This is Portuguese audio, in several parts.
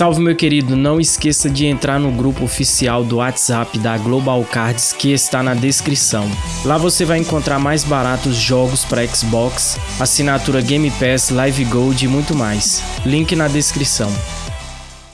Salve meu querido, não esqueça de entrar no grupo oficial do WhatsApp da Global Cards que está na descrição. Lá você vai encontrar mais baratos jogos para Xbox, assinatura Game Pass, Live Gold e muito mais. Link na descrição.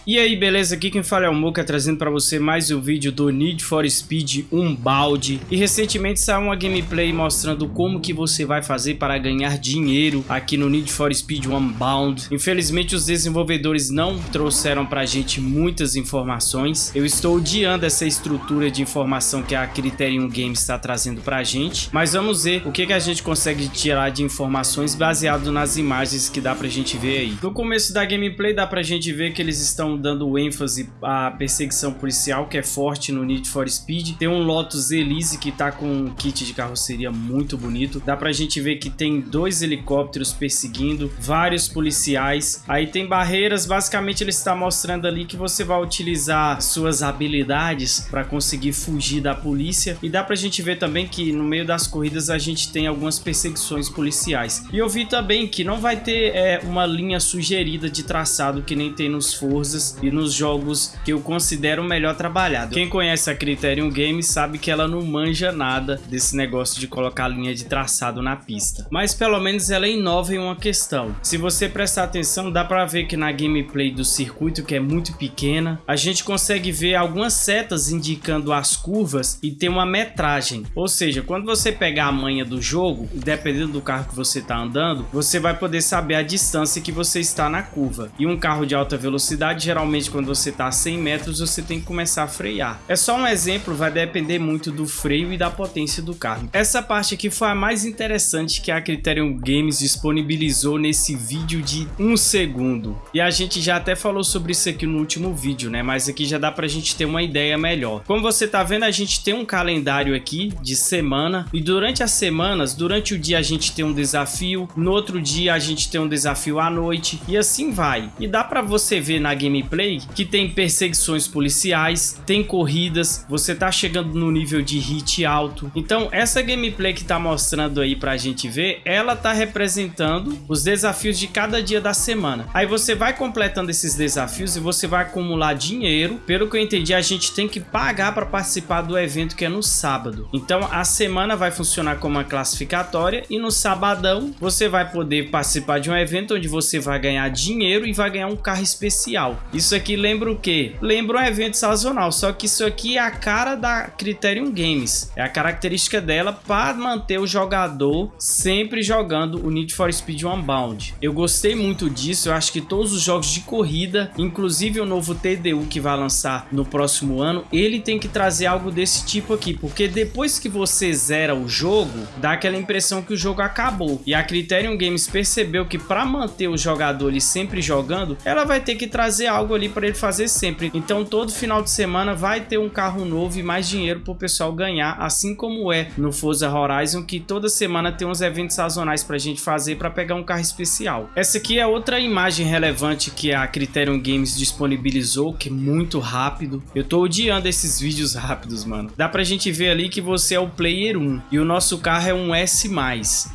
E aí, beleza? Aqui quem fala é o Muka, trazendo para você mais um vídeo do Need for Speed Unbound. E recentemente saiu uma gameplay mostrando como que você vai fazer para ganhar dinheiro aqui no Need for Speed Unbound. Infelizmente os desenvolvedores não trouxeram pra gente muitas informações. Eu estou odiando essa estrutura de informação que a Criterion Games está trazendo pra gente. Mas vamos ver o que, que a gente consegue tirar de informações baseado nas imagens que dá pra gente ver aí. No começo da gameplay dá pra gente ver que eles estão dando ênfase à perseguição policial, que é forte no Need for Speed. Tem um Lotus Elise que tá com um kit de carroceria muito bonito. Dá pra gente ver que tem dois helicópteros perseguindo, vários policiais. Aí tem barreiras, basicamente ele está mostrando ali que você vai utilizar suas habilidades para conseguir fugir da polícia. E dá pra gente ver também que no meio das corridas a gente tem algumas perseguições policiais. E eu vi também que não vai ter é, uma linha sugerida de traçado que nem tem nos Forzas e nos jogos que eu considero melhor trabalhado. Quem conhece a Criterion Games sabe que ela não manja nada desse negócio de colocar linha de traçado na pista. Mas pelo menos ela inova em uma questão. Se você prestar atenção, dá para ver que na gameplay do circuito, que é muito pequena, a gente consegue ver algumas setas indicando as curvas e tem uma metragem. Ou seja, quando você pegar a manha do jogo, dependendo do carro que você está andando, você vai poder saber a distância que você está na curva. E um carro de alta velocidade geralmente quando você está a 100 metros você tem que começar a frear. É só um exemplo, vai depender muito do freio e da potência do carro. Essa parte aqui foi a mais interessante que a Criterion Games disponibilizou nesse vídeo de um segundo. E a gente já até falou sobre isso aqui no último vídeo, né? Mas aqui já dá pra gente ter uma ideia melhor. Como você tá vendo, a gente tem um calendário aqui de semana e durante as semanas, durante o dia a gente tem um desafio, no outro dia a gente tem um desafio à noite e assim vai. E dá pra você ver na gameplay gameplay que tem perseguições policiais, tem corridas, você tá chegando no nível de hit alto. Então essa gameplay que tá mostrando aí pra gente ver, ela tá representando os desafios de cada dia da semana. Aí você vai completando esses desafios e você vai acumular dinheiro. Pelo que eu entendi, a gente tem que pagar para participar do evento que é no sábado. Então a semana vai funcionar como uma classificatória e no sabadão você vai poder participar de um evento onde você vai ganhar dinheiro e vai ganhar um carro especial. Isso aqui lembra o quê? Lembra um evento sazonal, só que isso aqui é a cara da Criterion Games. É a característica dela para manter o jogador sempre jogando o Need for Speed Unbound. Eu gostei muito disso, eu acho que todos os jogos de corrida, inclusive o novo TDU que vai lançar no próximo ano, ele tem que trazer algo desse tipo aqui, porque depois que você zera o jogo, dá aquela impressão que o jogo acabou. E a Criterion Games percebeu que para manter o jogador ali sempre jogando, ela vai ter que trazer algo algo ali para ele fazer sempre. Então todo final de semana vai ter um carro novo e mais dinheiro para o pessoal ganhar, assim como é no Forza Horizon, que toda semana tem uns eventos sazonais para a gente fazer para pegar um carro especial. Essa aqui é outra imagem relevante que a Criterion Games disponibilizou, que é muito rápido. Eu tô odiando esses vídeos rápidos, mano. Dá pra gente ver ali que você é o Player 1 e o nosso carro é um S+,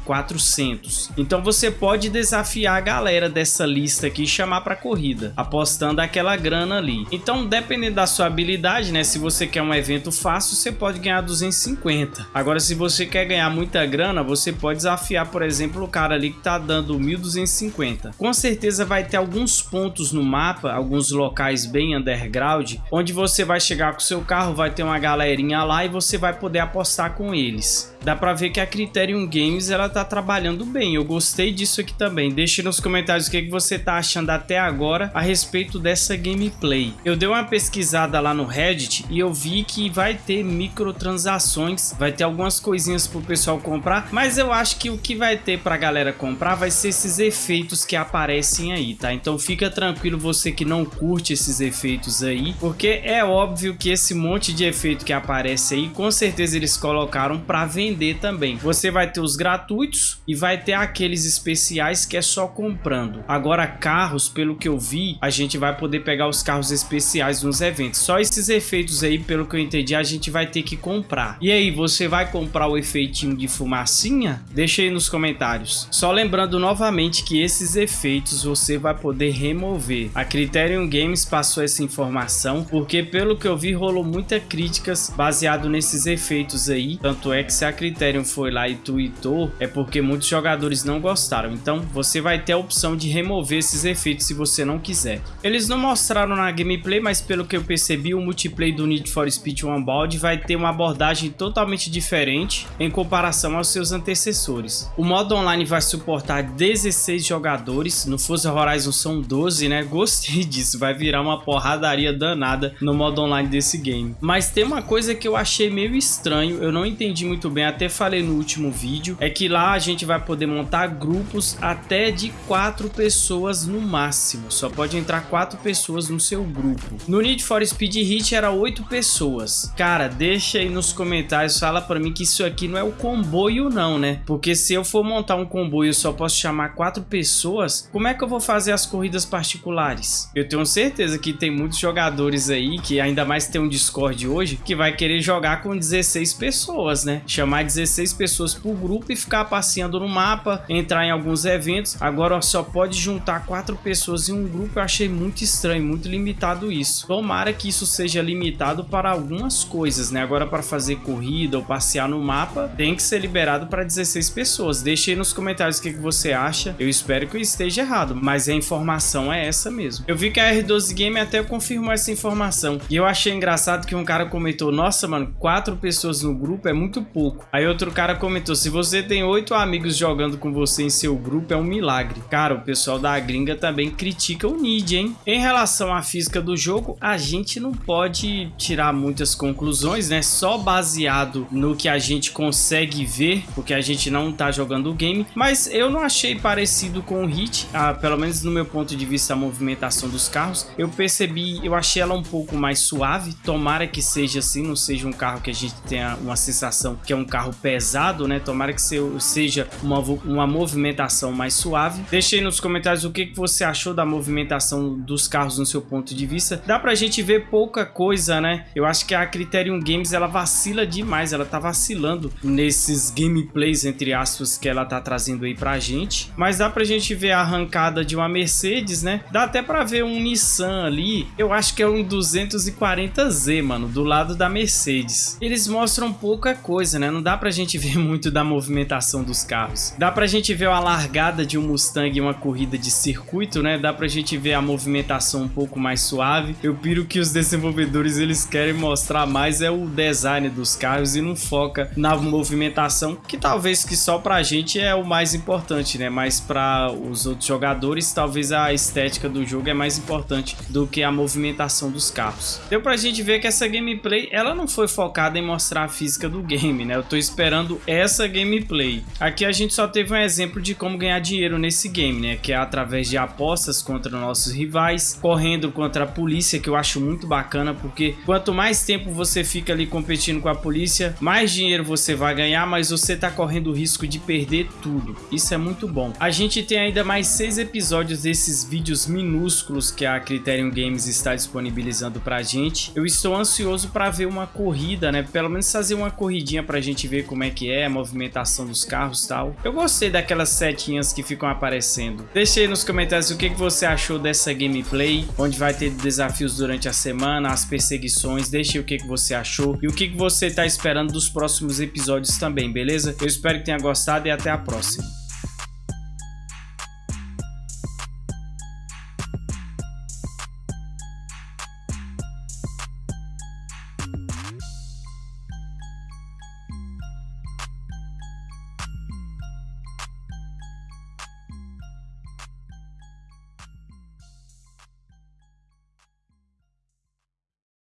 400. Então você pode desafiar a galera dessa lista aqui e chamar para corrida, apostando daquela grana ali. Então, dependendo da sua habilidade, né? Se você quer um evento fácil, você pode ganhar 250. Agora, se você quer ganhar muita grana, você pode desafiar, por exemplo, o cara ali que tá dando 1250. Com certeza vai ter alguns pontos no mapa, alguns locais bem underground, onde você vai chegar com seu carro, vai ter uma galerinha lá e você vai poder apostar com eles. Dá pra ver que a Criterion Games ela tá trabalhando bem, eu gostei disso aqui também. Deixe nos comentários o que, que você tá achando até agora a respeito dessa gameplay. Eu dei uma pesquisada lá no Reddit e eu vi que vai ter microtransações, vai ter algumas coisinhas pro pessoal comprar, mas eu acho que o que vai ter pra galera comprar vai ser esses efeitos que aparecem aí, tá? Então fica tranquilo você que não curte esses efeitos aí, porque é óbvio que esse monte de efeito que aparece aí, com certeza eles colocaram vender vender também. Você vai ter os gratuitos e vai ter aqueles especiais que é só comprando. Agora carros, pelo que eu vi, a gente vai poder pegar os carros especiais nos eventos. Só esses efeitos aí, pelo que eu entendi, a gente vai ter que comprar. E aí, você vai comprar o efeitinho de fumacinha? Deixa aí nos comentários. Só lembrando novamente que esses efeitos você vai poder remover. A Criterion Games passou essa informação porque pelo que eu vi rolou muitas críticas baseado nesses efeitos aí. Tanto é que se a Criterion foi lá e tweetou, é porque muitos jogadores não gostaram. Então você vai ter a opção de remover esses efeitos se você não quiser. Eles não mostraram na gameplay, mas pelo que eu percebi, o multiplayer do Need for Speed Unbound vai ter uma abordagem totalmente diferente em comparação aos seus antecessores. O modo online vai suportar 16 jogadores, no Forza Horizon são 12, né? Gostei disso, vai virar uma porradaria danada no modo online desse game. Mas tem uma coisa que eu achei meio estranho, eu não entendi muito bem, até falei no último vídeo, é que lá a gente vai poder montar grupos até de 4 pessoas no máximo, só pode entrar 4 pessoas no seu grupo. No Need for Speed Hit era 8 pessoas. Cara, deixa aí nos comentários, fala pra mim que isso aqui não é o comboio não, né? Porque se eu for montar um comboio só posso chamar 4 pessoas, como é que eu vou fazer as corridas particulares? Eu tenho certeza que tem muitos jogadores aí, que ainda mais tem um Discord hoje, que vai querer jogar com 16 pessoas, né? Chamar 16 pessoas por grupo e ficar passeando no mapa, entrar em alguns eventos. Agora só pode juntar 4 pessoas em um grupo, eu achei muito estranho, muito limitado isso. Tomara que isso seja limitado para algumas coisas, né? Agora para fazer corrida ou passear no mapa, tem que ser liberado para 16 pessoas. Deixe aí nos comentários o que, que você acha. Eu espero que eu esteja errado, mas a informação é essa mesmo. Eu vi que a R12 Game até confirmou essa informação. E eu achei engraçado que um cara comentou, nossa, mano, quatro pessoas no grupo é muito pouco. Aí outro cara comentou, se você tem oito amigos jogando com você em seu grupo, é um milagre. Cara, o pessoal da gringa também critica o Nid, hein? Em relação à física do jogo, a gente não pode tirar muitas conclusões, né? Só baseado no que a gente consegue ver, porque a gente não tá jogando o game. Mas eu não achei parecido com o Hit, ah, pelo menos no meu ponto de vista, a movimentação dos carros. Eu percebi, eu achei ela um pouco mais suave. Tomara que seja assim, não seja um carro que a gente tenha uma sensação que é um carro pesado, né? Tomara que seja uma, uma movimentação mais suave. Deixe aí nos comentários o que, que você achou da movimentação dos carros no seu ponto de vista. Dá pra gente ver pouca coisa, né? Eu acho que a Criterion Games, ela vacila demais. Ela tá vacilando nesses gameplays, entre aspas, que ela tá trazendo aí pra gente. Mas dá pra gente ver a arrancada de uma Mercedes, né? Dá até pra ver um Nissan ali. Eu acho que é um 240Z, mano, do lado da Mercedes. Eles mostram pouca coisa, né? Não dá pra gente ver muito da movimentação dos carros. Dá pra gente ver a largada de um Mustang em uma corrida de circuito, né? Dá pra gente ver a movimentação um pouco mais suave. Eu piro que os desenvolvedores eles querem mostrar mais é o design dos carros e não foca na movimentação, que talvez que só pra gente é o mais importante, né? Mas para os outros jogadores, talvez a estética do jogo é mais importante do que a movimentação dos carros. Deu pra gente ver que essa gameplay, ela não foi focada em mostrar a física do game, né? Eu tô esperando essa gameplay. Aqui a gente só teve um exemplo de como ganhar dinheiro nesse game, né? Que é através de apostas contra nossos rivais, correndo contra a polícia, que eu acho muito bacana, porque quanto mais tempo você fica ali competindo com a polícia, mais dinheiro você vai ganhar, mas você tá correndo o risco de perder tudo. Isso é muito bom. A gente tem ainda mais seis episódios desses vídeos minúsculos que a Criterion Games está disponibilizando pra gente. Eu estou ansioso para ver uma corrida, né? Pelo menos fazer uma corridinha pra gente ver como é que é a movimentação dos carros e tal. Eu gostei daquelas setinhas que ficam aparecendo. Deixe aí nos comentários o que, que você achou dessa gameplay, onde vai ter desafios durante a semana, as perseguições. Deixe o que, que você achou e o que, que você está esperando dos próximos episódios também, beleza? Eu espero que tenha gostado e até a próxima.